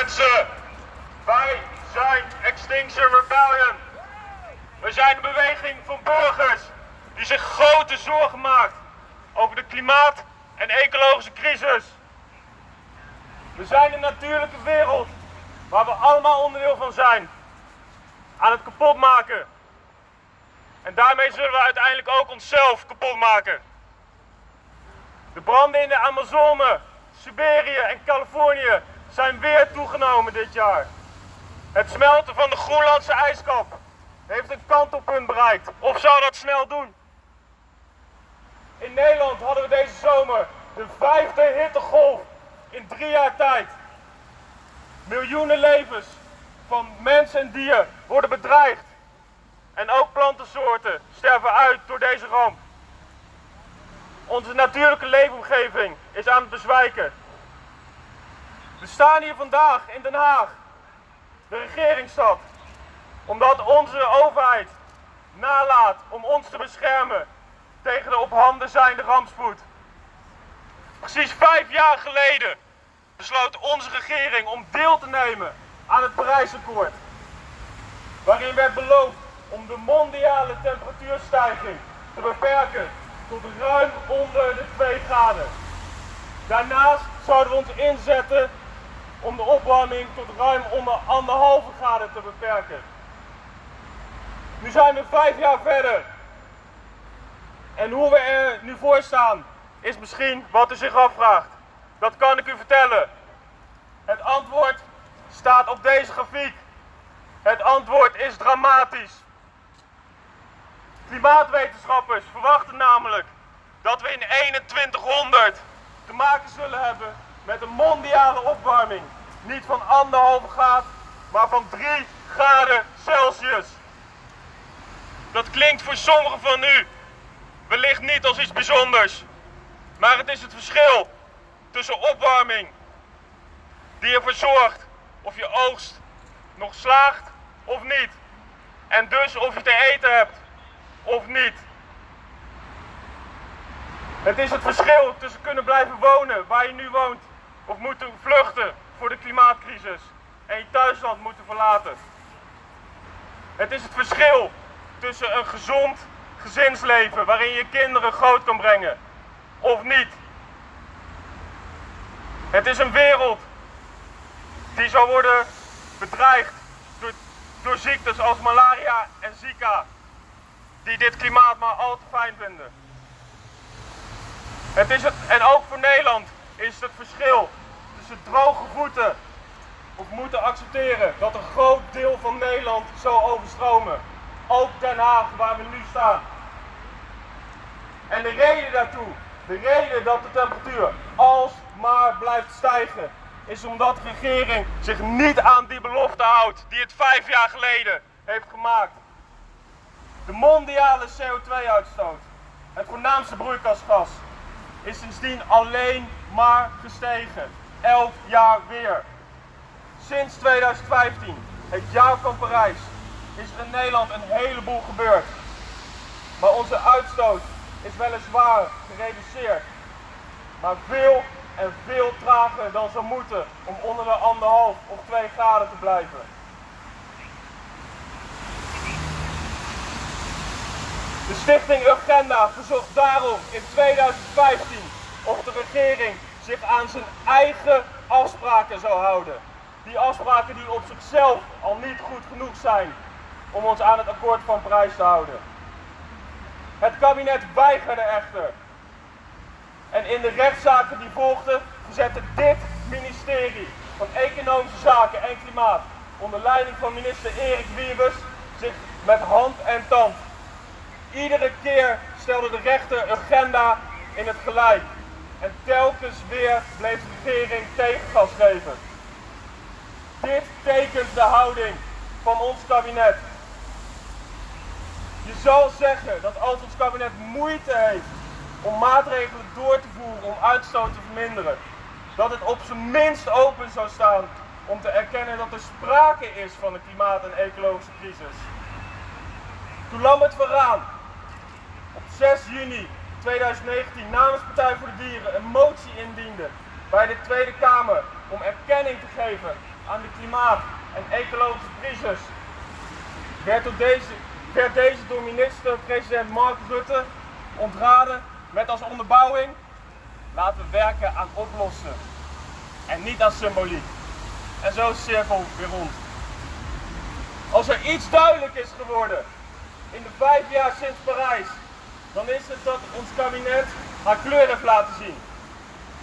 mensen, wij zijn Extinction Rebellion. We zijn een beweging van burgers die zich grote zorgen maakt over de klimaat- en ecologische crisis. We zijn een natuurlijke wereld waar we allemaal onderdeel van zijn. Aan het kapotmaken. En daarmee zullen we uiteindelijk ook onszelf kapot maken. De branden in de Amazone, Siberië en Californië zijn weer toegenomen dit jaar. Het smelten van de Groenlandse ijskap heeft een kantelpunt bereikt. Of zou dat snel doen? In Nederland hadden we deze zomer de vijfde hittegolf in drie jaar tijd. Miljoenen levens van mens en dier worden bedreigd. En ook plantensoorten sterven uit door deze ramp. Onze natuurlijke leefomgeving is aan het bezwijken. We staan hier vandaag in Den Haag, de regeringsstad, omdat onze overheid nalaat om ons te beschermen tegen de op handen zijnde rampspoed. Precies vijf jaar geleden besloot onze regering om deel te nemen aan het Parijsakkoord, waarin werd beloofd om de mondiale temperatuurstijging te beperken tot ruim onder de 2 graden. Daarnaast zouden we ons inzetten om de opwarming tot ruim onder anderhalve graden te beperken. Nu zijn we vijf jaar verder. En hoe we er nu voor staan, is misschien wat u zich afvraagt. Dat kan ik u vertellen. Het antwoord staat op deze grafiek. Het antwoord is dramatisch. Klimaatwetenschappers verwachten namelijk dat we in 2100 te maken zullen hebben met een mondiale opwarming. Niet van anderhalve graad, maar van 3 graden Celsius. Dat klinkt voor sommigen van u wellicht niet als iets bijzonders. Maar het is het verschil tussen opwarming, die ervoor zorgt of je oogst nog slaagt of niet. En dus of je te eten hebt of niet. Het is het verschil tussen kunnen blijven wonen waar je nu woont of moeten vluchten voor de klimaatcrisis en je thuisland moeten verlaten. Het is het verschil tussen een gezond gezinsleven waarin je kinderen groot kan brengen of niet. Het is een wereld die zal worden bedreigd door, door ziektes als malaria en Zika, die dit klimaat maar al te fijn vinden. Het is het, en ook voor Nederland is het verschil tussen droge voeten of moeten accepteren dat een groot deel van Nederland zal overstromen. Ook Den Haag, waar we nu staan. En de reden daartoe, de reden dat de temperatuur alsmaar blijft stijgen, is omdat de regering zich niet aan die belofte houdt die het vijf jaar geleden heeft gemaakt. De mondiale CO2-uitstoot, het voornaamste broeikasgas, is sindsdien alleen maar gestegen. Elk jaar weer. Sinds 2015, het jaar van Parijs, is er in Nederland een heleboel gebeurd. Maar onze uitstoot is weliswaar gereduceerd. Maar veel en veel trager dan zou moeten om onder de anderhalf of twee graden te blijven. De stichting Urgenda verzocht daarom in 2015 of de regering zich aan zijn eigen afspraken zou houden. Die afspraken die op zichzelf al niet goed genoeg zijn om ons aan het akkoord van Parijs te houden. Het kabinet weigerde echter. En in de rechtszaken die volgden verzette dit ministerie van Economische Zaken en Klimaat onder leiding van minister Erik Wiebes zich met hand en tand. Iedere keer stelde de rechter agenda in het gelijk. En telkens weer bleef de regering tegengas geven. Dit tekent de houding van ons kabinet. Je zal zeggen dat als ons kabinet moeite heeft om maatregelen door te voeren om uitstoot te verminderen, dat het op zijn minst open zou staan om te erkennen dat er sprake is van een klimaat- en ecologische crisis. Toen Lambert van Raan op 6 juni 2019 namens Partij voor de Dieren een motie indiende bij de Tweede Kamer om erkenning te geven aan de klimaat- en ecologische crisis, werd, door deze, werd deze door minister-president Mark Rutte ontraden met als onderbouwing laten we werken aan oplossen en niet aan symboliek. En zo is de cirkel weer rond. Als er iets duidelijk is geworden in de vijf jaar sinds Parijs, dan is het dat ons kabinet haar kleur heeft laten zien.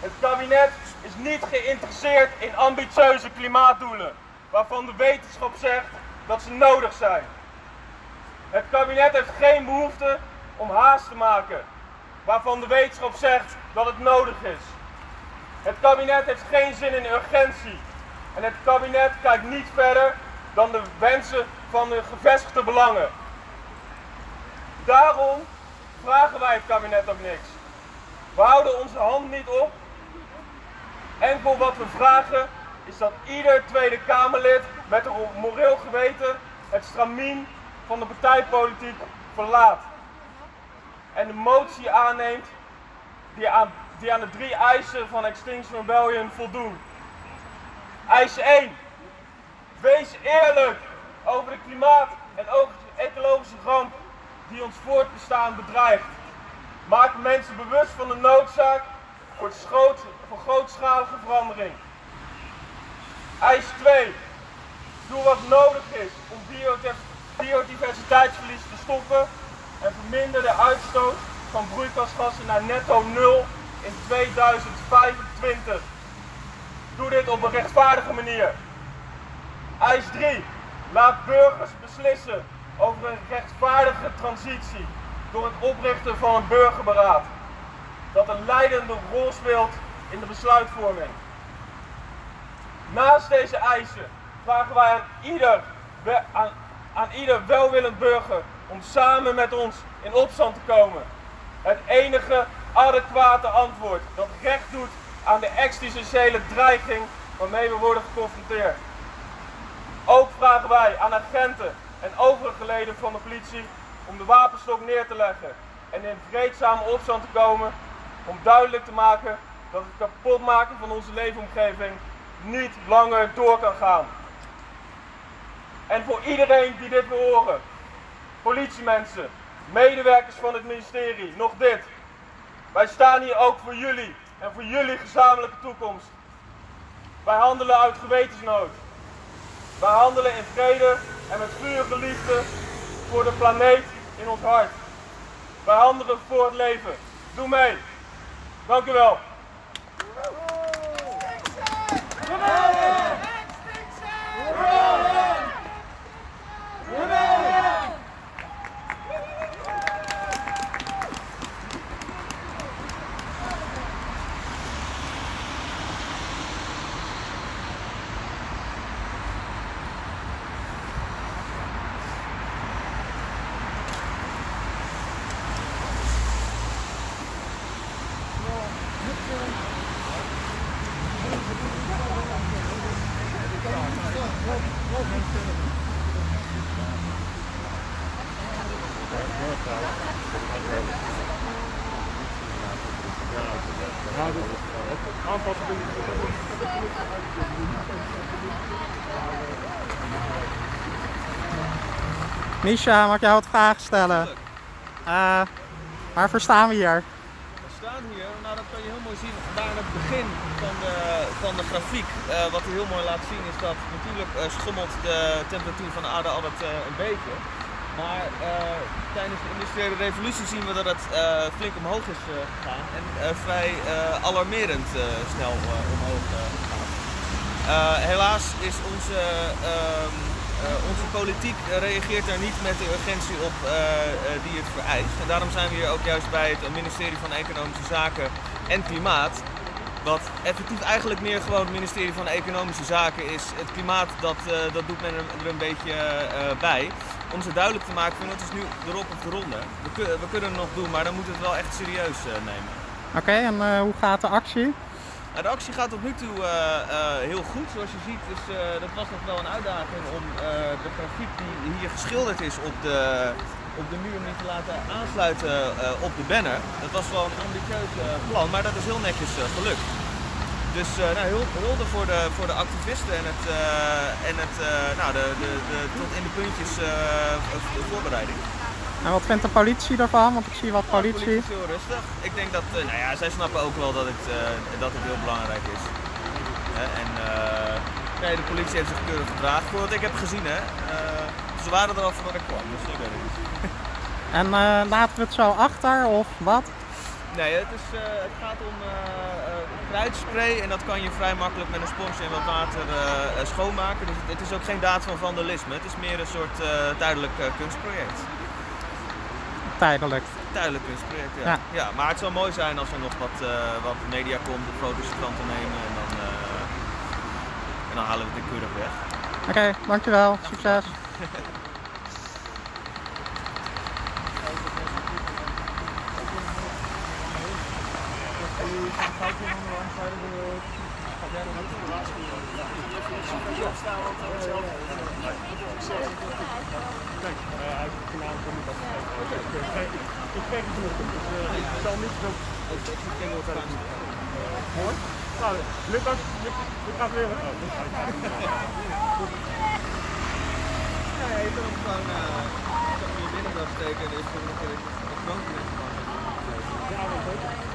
Het kabinet is niet geïnteresseerd in ambitieuze klimaatdoelen, waarvan de wetenschap zegt dat ze nodig zijn. Het kabinet heeft geen behoefte om haast te maken, waarvan de wetenschap zegt dat het nodig is. Het kabinet heeft geen zin in urgentie. En het kabinet kijkt niet verder dan de wensen van de gevestigde belangen. Daarom vragen wij het kabinet ook niks. We houden onze hand niet op. Enkel wat we vragen is dat ieder Tweede Kamerlid met een moreel geweten het stramien van de partijpolitiek verlaat. En de motie aanneemt die aan, die aan de drie eisen van Extinction Rebellion voldoen. Eis 1. Wees eerlijk over de klimaat- en ecologische ramp die ons voortbestaan bedreigt. Maak mensen bewust van de noodzaak voor, schoot, voor grootschalige verandering. Eis 2. Doe wat nodig is om biodiversiteitsverlies te stoppen en verminder de uitstoot van broeikasgassen naar netto nul in 2025. Doe dit op een rechtvaardige manier. Eis 3. Laat burgers beslissen over een rechtvaardige transitie door het oprichten van een burgerberaad. Dat een leidende rol speelt in de besluitvorming. Naast deze eisen vragen wij aan ieder, aan, ieder welwillend burger om samen met ons in opstand te komen. Het enige adequate antwoord dat recht doet aan de existentiële dreiging waarmee we worden geconfronteerd. Ook vragen wij aan agenten en overige leden van de politie om de wapenstok neer te leggen en in vreedzame opstand te komen om duidelijk te maken dat het kapotmaken van onze leefomgeving niet langer door kan gaan. En voor iedereen die dit wil horen, politiemensen, medewerkers van het ministerie, nog dit. Wij staan hier ook voor jullie en voor jullie gezamenlijke toekomst. Wij handelen uit gewetensnood. Wij handelen in vrede en met vurige liefde voor de planeet in ons hart. Wij handelen voor het leven. Doe mee. Dank u wel. Misha, mag ik jou wat vragen stellen? Uh, waarvoor staan we hier? We staan hier, nou dat kan je heel mooi zien, daar aan het begin van de, van de grafiek. Uh, wat hij heel mooi laat zien is dat natuurlijk uh, schommelt de temperatuur van de aarde altijd een beetje. Maar eh, tijdens de industriële revolutie zien we dat het eh, flink omhoog is eh, gegaan en vrij alarmerend snel omhoog gegaan. Helaas is onze, ehm, eh, onze politiek reageert er niet met de urgentie op die het vereist. En daarom zijn we hier ook juist bij het ministerie van Economische Zaken en Klimaat. Wat effectief eigenlijk meer gewoon het ministerie van Economische Zaken is. Het klimaat, dat, dat doet men er, een beetje bij. Om ze duidelijk te maken van het is nu erop of de ronde. We, kun- we kunnen het nog doen, maar dan moeten we het wel echt serieus eh, nemen. Oké, en eh, hoe gaat de actie? Nou, de actie gaat tot nu toe eh, heel goed. Zoals je ziet, eh, dat was nog wel een uitdaging om de grafiek die hier geschilderd is op de, op de muur niet te laten aansluiten op de banner. Dat was wel een ambitieus plan, maar dat is heel netjes gelukt. Dus eh nou, heel hulde voor de, voor de activisten en, het, eh, en het, eh, nou, de, de, de, tot in de puntjes de voorbereiding. En wat vindt de politie daarvan? Want ik zie wat Nou, de politie. is heel rustig. Ik denk dat, nou ja, zij snappen ook wel dat het, dat het heel belangrijk is. En nee, de politie heeft zich keurig gedragen. Voor wat ik heb gezien, hè. Ze waren er al voordat ik kwam, dus ik weet het niet. En laten we het zo achter of wat? Nee, het, is, eh, het gaat om eh, eh, kruidspray en dat kan je vrij makkelijk met een sponsje en wat water eh, eh, schoonmaken. Dus het, het is ook geen daad van vandalisme. Het is meer een soort eh, tijdelijk eh, kunstproject. Tijdelijk. Tijdelijk kunstproject, ja. Ja. ja. maar het zou mooi zijn als er nog wat, eh, wat media komt, de foto's van te nemen en dan, eh, en dan halen we het keurig weg. Oké, dankjewel. Succes. Ik kreeg het vanochtend, dus eh, ik zal niet zo... Mooi. Nou, lukt dat? Lukt- lukt gaat weer. Oh, dat gaat Ja, je kan hem gewoon uh, in je binnendag steken en er is gewoon nog een knoopje in. Ja, dat is.